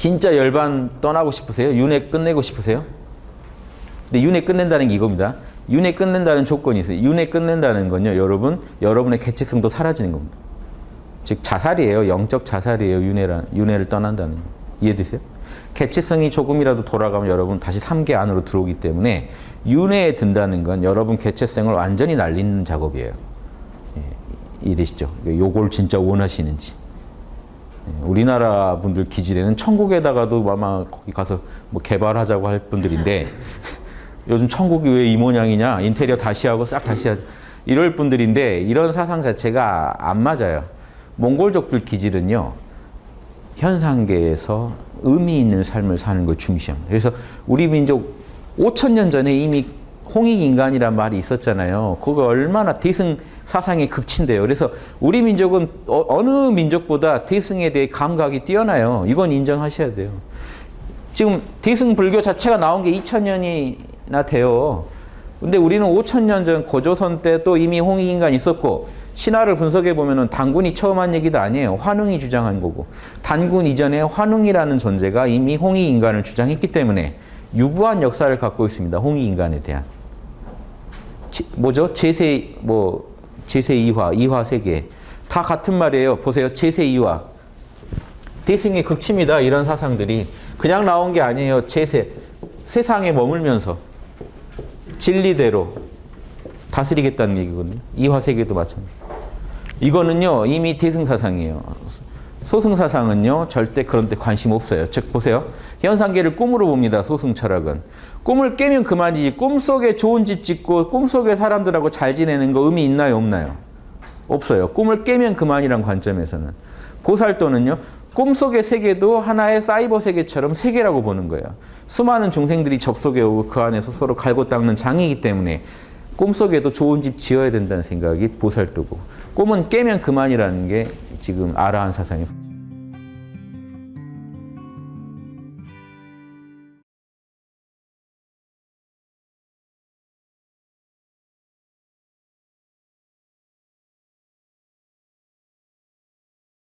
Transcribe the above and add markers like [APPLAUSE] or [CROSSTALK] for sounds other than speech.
진짜 열반 떠나고 싶으세요? 윤회 끝내고 싶으세요? 근데 윤회 끝낸다는 게 이겁니다. 윤회 끝낸다는 조건이 있어요. 윤회 끝낸다는 건요. 여러분, 여러분의 개체성도 사라지는 겁니다. 즉 자살이에요. 영적 자살이에요. 윤회란 윤회를 떠난다는 거. 이해되세요? 개체성이 조금이라도 돌아가면 여러분 다시 3계 안으로 들어오기 때문에 윤회에 든다는 건 여러분 개체성을 완전히 날리는 작업이에요. 예, 이해되시죠? 요걸 진짜 원하시는지. 예, 우리나라 분들 기질에는 천국에다가도 아마 거기 가서 뭐 개발하자고 할 분들인데 [LAUGHS] 요즘 천국이 왜 이 모양이냐 인테리어 다시 하고 싹 다시 하자 이럴 분들인데 이런 사상 자체가 안 맞아요. 몽골족들 기질은요 현상계에서 의미 있는 삶을 사는 걸 중시합니다. 그래서 우리 민족 5천 년 전에 이미 홍익인간이란 말이 있었잖아요. 그거 얼마나 대승 사상의 극치인데요. 그래서 우리 민족은 어, 느 민족보다 대승에 대해 감각이 뛰어나요. 이건 인정하셔야 돼요. 지금 대승 불교 자체가 나온 게 2천년이나 돼요. 근데 우리는 5천 년전 고조선 때 또 이미 홍익인간이 있었고 신화를 분석해 보면은 단군이 처음 한 얘기도 아니에요. 환웅이 주장한 거고 단군 이전에 환웅이라는 존재가 이미 홍익인간을 주장했기 때문에 유구한 역사를 갖고 있습니다. 홍익인간에 대한 제, 뭐죠? 제세 뭐 제세 이화, 이화 세계 다 같은 말이에요. 보세요. 제세 이화 대승의 극치입니다. 이런 사상들이 그냥 나온 게 아니에요. 제세 세상에 머물면서 진리대로 다스리겠다는 얘기거든요. 이화 세계도 마찬가지. 이거는요 이미 대승 사상이에요. 소승사상은요 절대 그런 데 관심 없어요. 즉 보세요. 현상계를 꿈으로 봅니다. 소승 철학은. 꿈을 깨면 그만이지 꿈속에 좋은 집 짓고 꿈속에 사람들하고 잘 지내는 거 의미 있나요 없나요? 없어요. 꿈을 깨면 그만이란 관점에서는. 보살도는요. 꿈속의 세계도 하나의 사이버 세계처럼 세계라고 보는 거예요. 수많은 중생들이 접속해 오고 그 안에서 서로 갈고 닦는 장이기 때문에 꿈속에도 좋은 집 지어야 된다는 생각이 보살도고 꿈은 깨면 그만이라는 게 지금 아라한 사상이에요.